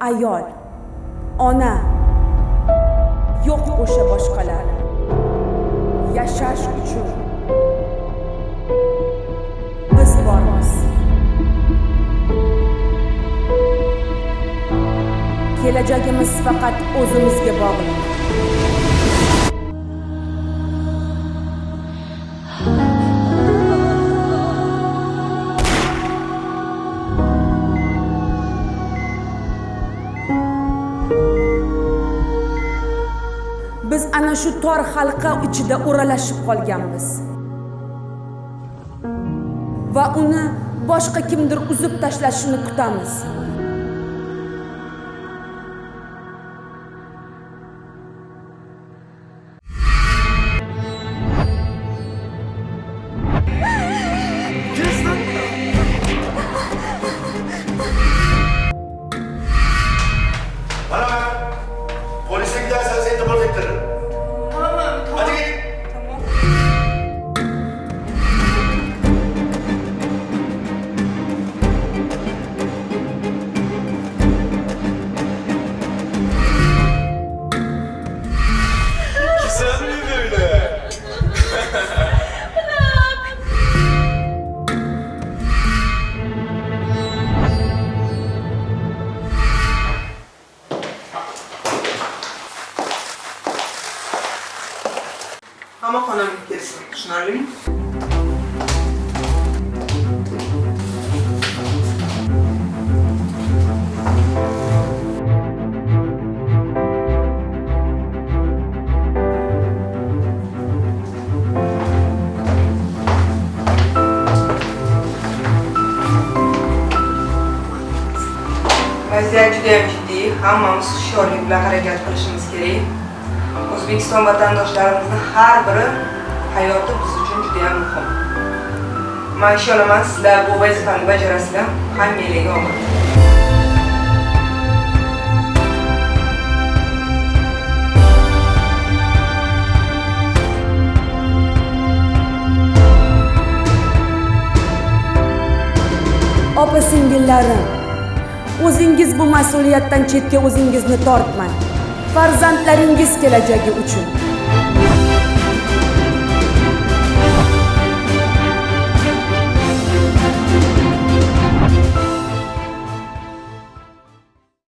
ayol ona. Yo'q o'sha boshqalar. Yashash uchun. Biz bormiz. Kelajagimiz faqat o'zimizga bog'liq. Biz ana shu tor halqa ichida o'ralashib qolganmiz. Va uni boshqa kimdir uzib tashlashini kutamiz. Qamoqxona kelsin. Tushunarlimi? Vaziyat juda ham jiddiy. Hammamiz hushyorlik bilan harakat qilishimiz kerak. O'zbekiston vatandoshlarimizni har biri hayoti biz uchun juda ham muhim. Men ishonaman, sizlar bu vazifani bajarasizlar. Hammangizga omad. opa singillarim o'zingiz bu mas'uliyatdan chetga o'zingizni tortmang farzandlaringiz kelajagi uchun